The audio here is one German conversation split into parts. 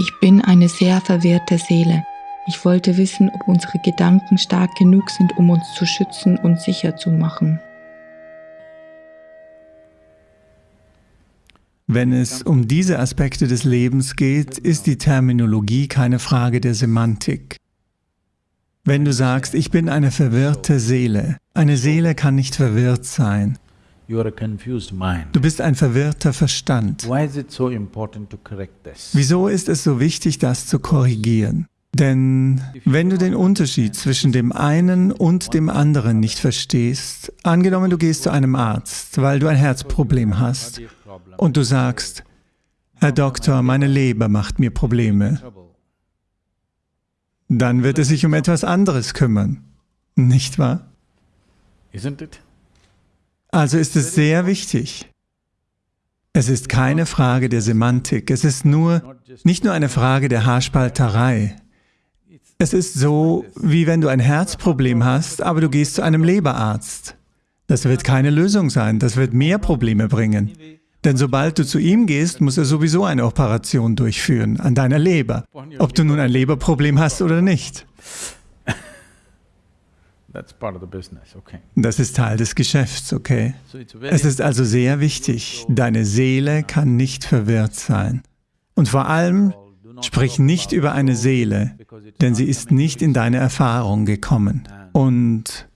Ich bin eine sehr verwirrte Seele. Ich wollte wissen, ob unsere Gedanken stark genug sind, um uns zu schützen und sicher zu machen. Wenn es um diese Aspekte des Lebens geht, ist die Terminologie keine Frage der Semantik. Wenn du sagst, ich bin eine verwirrte Seele, eine Seele kann nicht verwirrt sein. Du bist ein verwirrter Verstand. Wieso ist es so wichtig, das zu korrigieren? Denn wenn du den Unterschied zwischen dem einen und dem anderen nicht verstehst, angenommen du gehst zu einem Arzt, weil du ein Herzproblem hast, und du sagst, Herr Doktor, meine Leber macht mir Probleme, dann wird er sich um etwas anderes kümmern, nicht wahr? Also ist es sehr wichtig. Es ist keine Frage der Semantik, es ist nur, nicht nur eine Frage der Haarspalterei. Es ist so, wie wenn du ein Herzproblem hast, aber du gehst zu einem Leberarzt. Das wird keine Lösung sein, das wird mehr Probleme bringen. Denn sobald du zu ihm gehst, muss er sowieso eine Operation durchführen an deiner Leber, ob du nun ein Leberproblem hast oder nicht. Das ist Teil des Geschäfts, okay? Es ist also sehr wichtig, deine Seele kann nicht verwirrt sein. Und vor allem, sprich nicht über eine Seele, denn sie ist nicht in deine Erfahrung gekommen. Und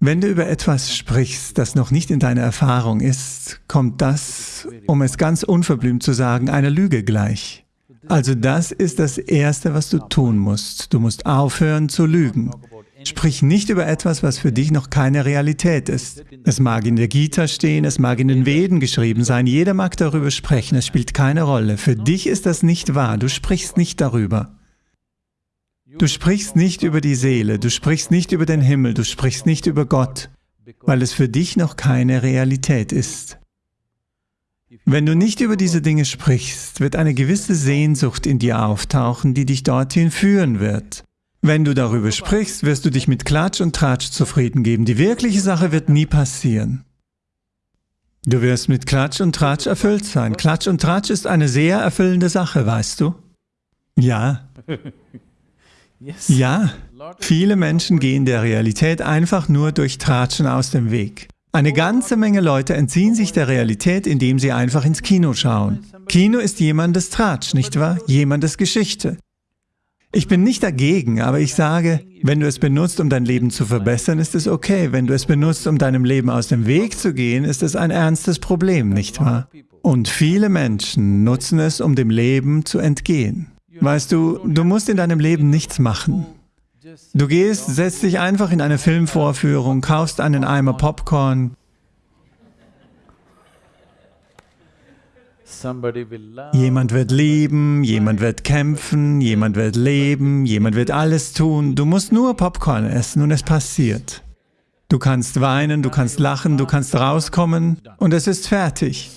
wenn du über etwas sprichst, das noch nicht in deiner Erfahrung ist, kommt das, um es ganz unverblümt zu sagen, einer Lüge gleich. Also das ist das Erste, was du tun musst. Du musst aufhören zu lügen. Sprich nicht über etwas, was für dich noch keine Realität ist. Es mag in der Gita stehen, es mag in den Veden geschrieben sein, jeder mag darüber sprechen, es spielt keine Rolle. Für dich ist das nicht wahr, du sprichst nicht darüber. Du sprichst nicht über die Seele, du sprichst nicht über den Himmel, du sprichst nicht über Gott, weil es für dich noch keine Realität ist. Wenn du nicht über diese Dinge sprichst, wird eine gewisse Sehnsucht in dir auftauchen, die dich dorthin führen wird. Wenn du darüber sprichst, wirst du dich mit Klatsch und Tratsch zufrieden geben. Die wirkliche Sache wird nie passieren. Du wirst mit Klatsch und Tratsch erfüllt sein. Klatsch und Tratsch ist eine sehr erfüllende Sache, weißt du? Ja. Ja, viele Menschen gehen der Realität einfach nur durch Tratschen aus dem Weg. Eine ganze Menge Leute entziehen sich der Realität, indem sie einfach ins Kino schauen. Kino ist jemandes Tratsch, nicht wahr? Jemandes Geschichte. Ich bin nicht dagegen, aber ich sage, wenn du es benutzt, um dein Leben zu verbessern, ist es okay. Wenn du es benutzt, um deinem Leben aus dem Weg zu gehen, ist es ein ernstes Problem, nicht wahr? Und viele Menschen nutzen es, um dem Leben zu entgehen. Weißt du, du musst in deinem Leben nichts machen. Du gehst, setzt dich einfach in eine Filmvorführung, kaufst einen Eimer Popcorn, Jemand wird lieben, jemand wird kämpfen, jemand wird leben, jemand wird alles tun. Du musst nur Popcorn essen und es passiert. Du kannst weinen, du kannst lachen, du kannst rauskommen und es ist fertig.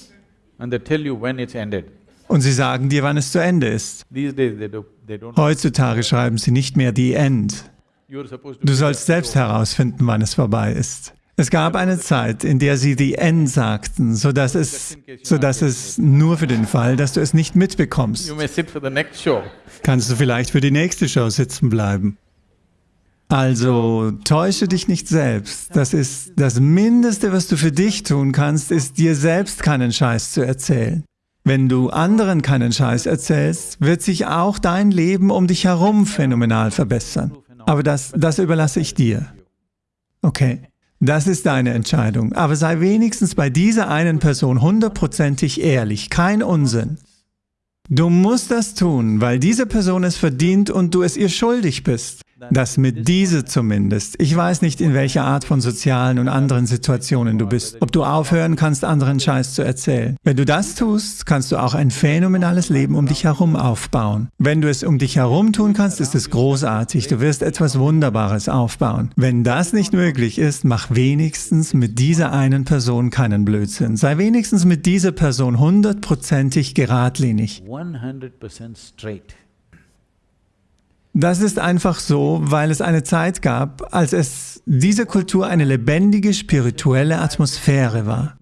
Und sie sagen dir, wann es zu Ende ist. Heutzutage schreiben sie nicht mehr die End. Du sollst selbst herausfinden, wann es vorbei ist. Es gab eine Zeit, in der sie die End sagten, sodass es, sodass es nur für den Fall, dass du es nicht mitbekommst. Kannst du vielleicht für die nächste Show sitzen bleiben. Also täusche dich nicht selbst. Das ist das Mindeste, was du für dich tun kannst, ist dir selbst keinen Scheiß zu erzählen. Wenn du anderen keinen Scheiß erzählst, wird sich auch dein Leben um dich herum phänomenal verbessern. Aber das, das überlasse ich dir. Okay, das ist deine Entscheidung. Aber sei wenigstens bei dieser einen Person hundertprozentig ehrlich, kein Unsinn. Du musst das tun, weil diese Person es verdient und du es ihr schuldig bist. Das mit diese zumindest. Ich weiß nicht, in welcher Art von sozialen und anderen Situationen du bist, ob du aufhören kannst, anderen Scheiß zu erzählen. Wenn du das tust, kannst du auch ein phänomenales Leben um dich herum aufbauen. Wenn du es um dich herum tun kannst, ist es großartig. Du wirst etwas Wunderbares aufbauen. Wenn das nicht möglich ist, mach wenigstens mit dieser einen Person keinen Blödsinn. Sei wenigstens mit dieser Person hundertprozentig geradlinig. 100% straight. Das ist einfach so, weil es eine Zeit gab, als es diese Kultur eine lebendige spirituelle Atmosphäre war.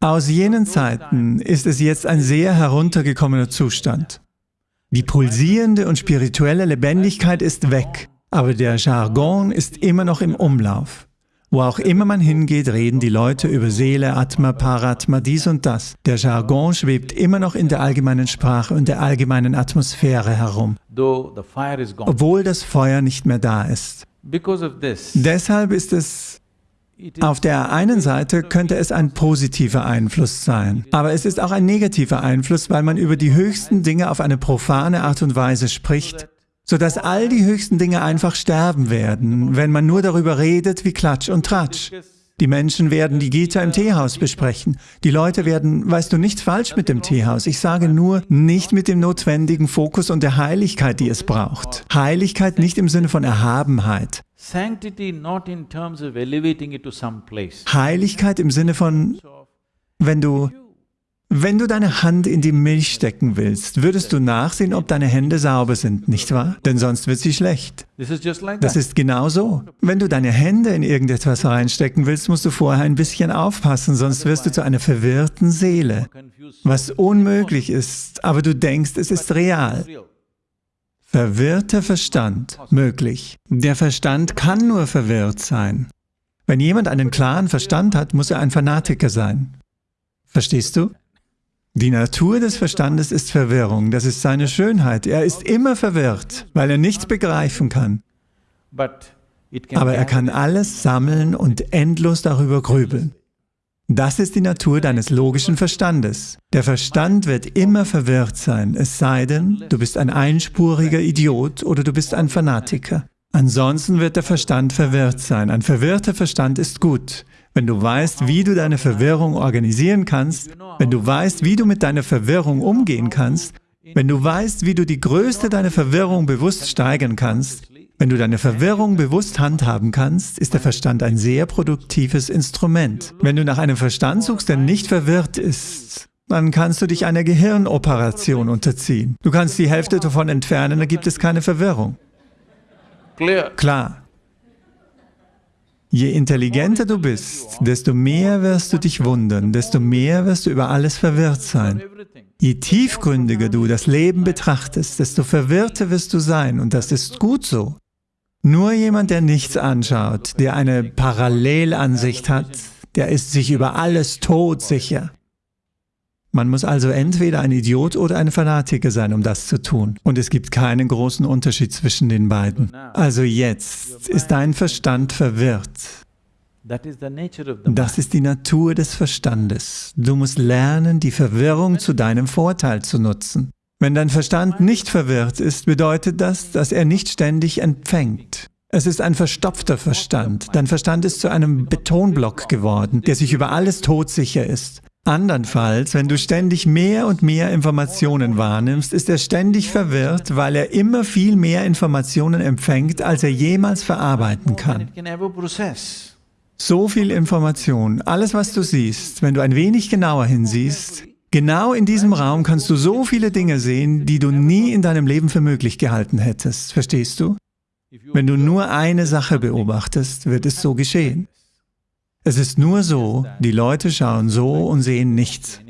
Aus jenen Zeiten ist es jetzt ein sehr heruntergekommener Zustand. Die pulsierende und spirituelle Lebendigkeit ist weg, aber der Jargon ist immer noch im Umlauf. Wo auch immer man hingeht, reden die Leute über Seele, Atma, Paratma, dies und das. Der Jargon schwebt immer noch in der allgemeinen Sprache und der allgemeinen Atmosphäre herum, obwohl das Feuer nicht mehr da ist. Deshalb ist es auf der einen Seite könnte es ein positiver Einfluss sein, aber es ist auch ein negativer Einfluss, weil man über die höchsten Dinge auf eine profane Art und Weise spricht, sodass all die höchsten Dinge einfach sterben werden, wenn man nur darüber redet wie Klatsch und Tratsch. Die Menschen werden die Gita im Teehaus besprechen. Die Leute werden, weißt du, nichts falsch mit dem Teehaus. Ich sage nur, nicht mit dem notwendigen Fokus und der Heiligkeit, die es braucht. Heiligkeit nicht im Sinne von Erhabenheit. Heiligkeit im Sinne von, wenn du, wenn du deine Hand in die Milch stecken willst, würdest du nachsehen, ob deine Hände sauber sind, nicht wahr? Denn sonst wird sie schlecht. Das ist genau so. Wenn du deine Hände in irgendetwas reinstecken willst, musst du vorher ein bisschen aufpassen, sonst wirst du zu einer verwirrten Seele, was unmöglich ist, aber du denkst, es ist real. Verwirrter Verstand möglich. Der Verstand kann nur verwirrt sein. Wenn jemand einen klaren Verstand hat, muss er ein Fanatiker sein. Verstehst du? Die Natur des Verstandes ist Verwirrung, das ist seine Schönheit. Er ist immer verwirrt, weil er nichts begreifen kann. Aber er kann alles sammeln und endlos darüber grübeln. Das ist die Natur deines logischen Verstandes. Der Verstand wird immer verwirrt sein, es sei denn, du bist ein einspuriger Idiot oder du bist ein Fanatiker. Ansonsten wird der Verstand verwirrt sein. Ein verwirrter Verstand ist gut. Wenn du weißt, wie du deine Verwirrung organisieren kannst, wenn du weißt, wie du mit deiner Verwirrung umgehen kannst, wenn du weißt, wie du die Größe deiner Verwirrung bewusst steigern kannst, wenn du deine Verwirrung bewusst handhaben kannst, ist der Verstand ein sehr produktives Instrument. Wenn du nach einem Verstand suchst, der nicht verwirrt ist, dann kannst du dich einer Gehirnoperation unterziehen. Du kannst die Hälfte davon entfernen, dann gibt es keine Verwirrung. Klar. Je intelligenter du bist, desto mehr wirst du dich wundern, desto mehr wirst du über alles verwirrt sein. Je tiefgründiger du das Leben betrachtest, desto verwirrter wirst du sein und das ist gut so. Nur jemand, der nichts anschaut, der eine Parallelansicht hat, der ist sich über alles todsicher. Man muss also entweder ein Idiot oder ein Fanatiker sein, um das zu tun. Und es gibt keinen großen Unterschied zwischen den beiden. Also jetzt ist dein Verstand verwirrt. Das ist die Natur des Verstandes. Du musst lernen, die Verwirrung zu deinem Vorteil zu nutzen. Wenn dein Verstand nicht verwirrt ist, bedeutet das, dass er nicht ständig empfängt. Es ist ein verstopfter Verstand. Dein Verstand ist zu einem Betonblock geworden, der sich über alles todsicher ist. Andernfalls, wenn du ständig mehr und mehr Informationen wahrnimmst, ist er ständig verwirrt, weil er immer viel mehr Informationen empfängt, als er jemals verarbeiten kann. So viel Information, alles was du siehst, wenn du ein wenig genauer hinsiehst, Genau in diesem Raum kannst du so viele Dinge sehen, die du nie in deinem Leben für möglich gehalten hättest. Verstehst du? Wenn du nur eine Sache beobachtest, wird es so geschehen. Es ist nur so, die Leute schauen so und sehen nichts.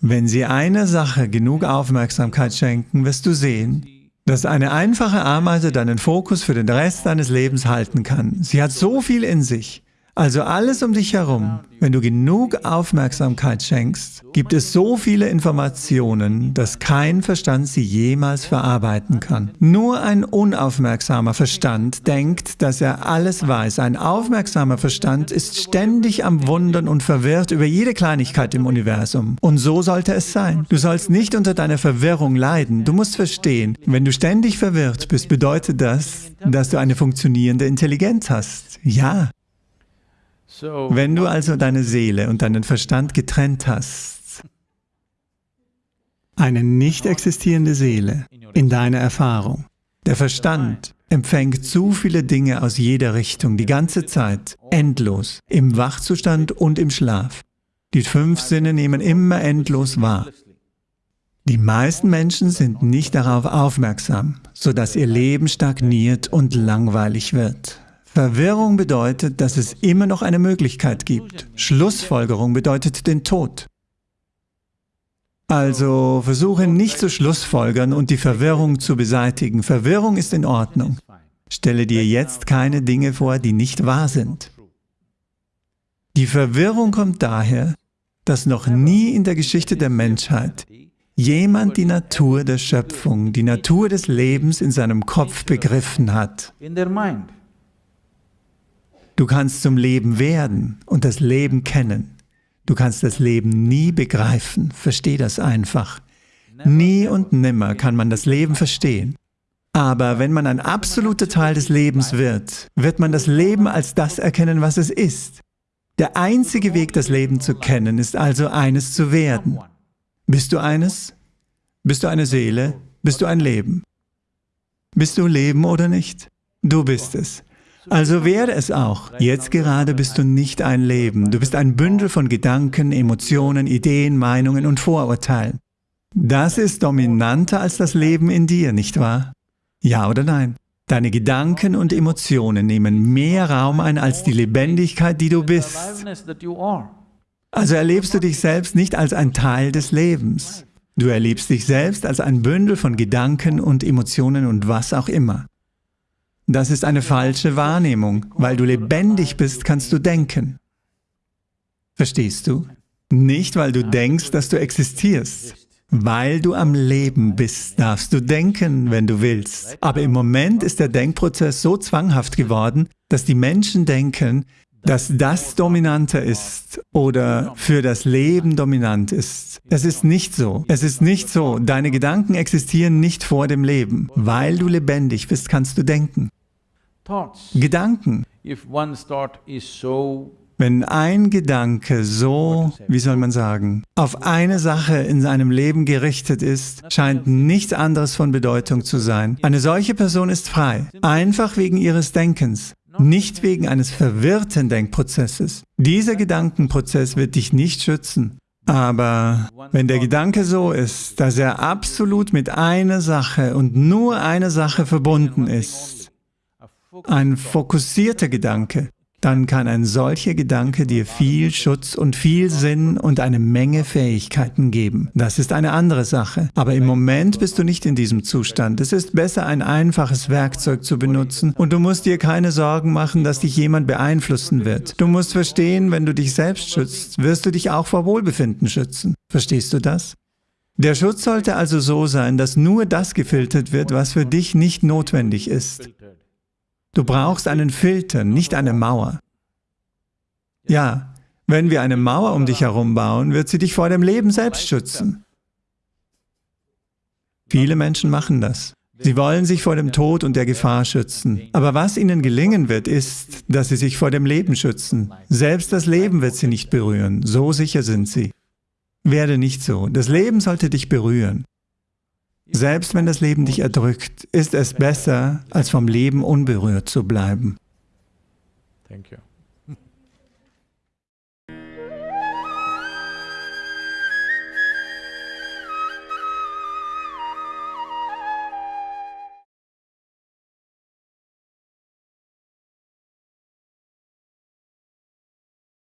Wenn sie einer Sache genug Aufmerksamkeit schenken, wirst du sehen, dass eine einfache Ameise deinen Fokus für den Rest deines Lebens halten kann. Sie hat so viel in sich. Also alles um dich herum, wenn du genug Aufmerksamkeit schenkst, gibt es so viele Informationen, dass kein Verstand sie jemals verarbeiten kann. Nur ein unaufmerksamer Verstand denkt, dass er alles weiß. Ein aufmerksamer Verstand ist ständig am Wundern und verwirrt über jede Kleinigkeit im Universum. Und so sollte es sein. Du sollst nicht unter deiner Verwirrung leiden. Du musst verstehen, wenn du ständig verwirrt bist, bedeutet das, dass du eine funktionierende Intelligenz hast. Ja, wenn du also deine Seele und deinen Verstand getrennt hast, eine nicht existierende Seele in deiner Erfahrung, der Verstand empfängt zu viele Dinge aus jeder Richtung, die ganze Zeit, endlos, im Wachzustand und im Schlaf. Die fünf Sinne nehmen immer endlos wahr. Die meisten Menschen sind nicht darauf aufmerksam, sodass ihr Leben stagniert und langweilig wird. Verwirrung bedeutet, dass es immer noch eine Möglichkeit gibt. Schlussfolgerung bedeutet den Tod. Also versuche nicht zu schlussfolgern und die Verwirrung zu beseitigen. Verwirrung ist in Ordnung. Stelle dir jetzt keine Dinge vor, die nicht wahr sind. Die Verwirrung kommt daher, dass noch nie in der Geschichte der Menschheit jemand die Natur der Schöpfung, die Natur des Lebens in seinem Kopf begriffen hat. Du kannst zum Leben werden und das Leben kennen. Du kannst das Leben nie begreifen, versteh das einfach. Nie und nimmer kann man das Leben verstehen. Aber wenn man ein absoluter Teil des Lebens wird, wird man das Leben als das erkennen, was es ist. Der einzige Weg, das Leben zu kennen, ist also eines zu werden. Bist du eines? Bist du eine Seele? Bist du ein Leben? Bist du Leben oder nicht? Du bist es. Also werde es auch. Jetzt gerade bist du nicht ein Leben. Du bist ein Bündel von Gedanken, Emotionen, Ideen, Meinungen und Vorurteilen. Das ist dominanter als das Leben in dir, nicht wahr? Ja oder nein? Deine Gedanken und Emotionen nehmen mehr Raum ein als die Lebendigkeit, die du bist. Also erlebst du dich selbst nicht als ein Teil des Lebens. Du erlebst dich selbst als ein Bündel von Gedanken und Emotionen und was auch immer. Das ist eine falsche Wahrnehmung. Weil du lebendig bist, kannst du denken. Verstehst du? Nicht, weil du denkst, dass du existierst. Weil du am Leben bist, darfst du denken, wenn du willst. Aber im Moment ist der Denkprozess so zwanghaft geworden, dass die Menschen denken, dass das dominanter ist oder für das Leben dominant ist. Es ist nicht so. Es ist nicht so. Deine Gedanken existieren nicht vor dem Leben. Weil du lebendig bist, kannst du denken. Gedanken. Wenn ein Gedanke so, wie soll man sagen, auf eine Sache in seinem Leben gerichtet ist, scheint nichts anderes von Bedeutung zu sein. Eine solche Person ist frei, einfach wegen ihres Denkens, nicht wegen eines verwirrten Denkprozesses. Dieser Gedankenprozess wird dich nicht schützen. Aber wenn der Gedanke so ist, dass er absolut mit einer Sache und nur einer Sache verbunden ist, ein fokussierter Gedanke, dann kann ein solcher Gedanke dir viel Schutz und viel Sinn und eine Menge Fähigkeiten geben. Das ist eine andere Sache. Aber im Moment bist du nicht in diesem Zustand. Es ist besser, ein einfaches Werkzeug zu benutzen und du musst dir keine Sorgen machen, dass dich jemand beeinflussen wird. Du musst verstehen, wenn du dich selbst schützt, wirst du dich auch vor Wohlbefinden schützen. Verstehst du das? Der Schutz sollte also so sein, dass nur das gefiltert wird, was für dich nicht notwendig ist. Du brauchst einen Filter, nicht eine Mauer. Ja, wenn wir eine Mauer um dich herum bauen, wird sie dich vor dem Leben selbst schützen. Viele Menschen machen das. Sie wollen sich vor dem Tod und der Gefahr schützen. Aber was ihnen gelingen wird, ist, dass sie sich vor dem Leben schützen. Selbst das Leben wird sie nicht berühren, so sicher sind sie. Werde nicht so. Das Leben sollte dich berühren. Selbst wenn das Leben dich erdrückt, ist es besser, als vom Leben unberührt zu bleiben. Thank you.